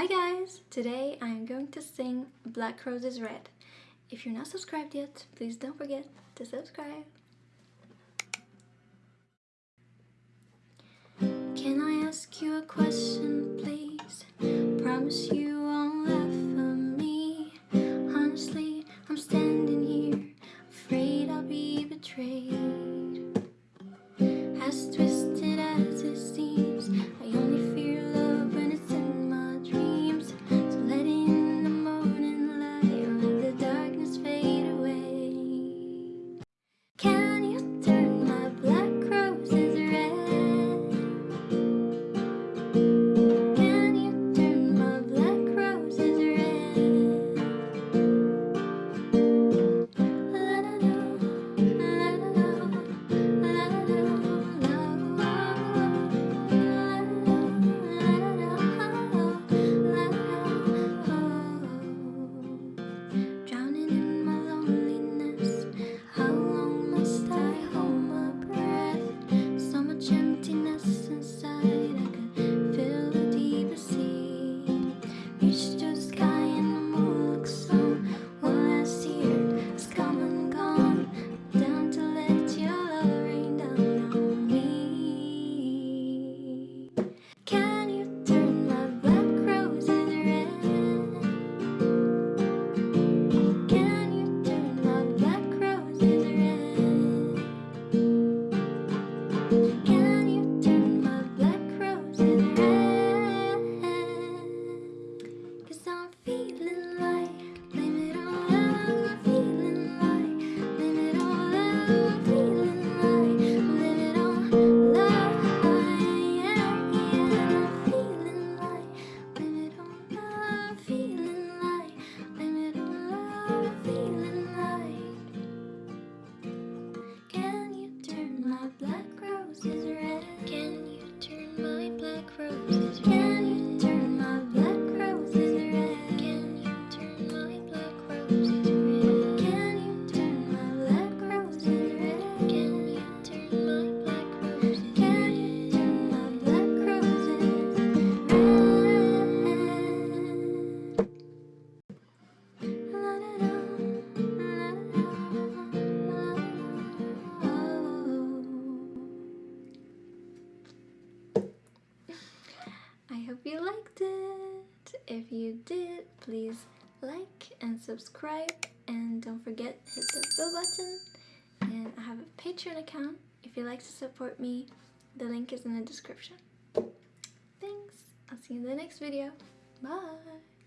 Hi guys! Today I'm going to sing Black Roses Red. If you're not subscribed yet, please don't forget to subscribe. Can I ask you a question? first. you liked it. If you did, please like and subscribe. And don't forget hit the bell button. And I have a Patreon account. If you'd like to support me the link is in the description. Thanks. I'll see you in the next video. Bye.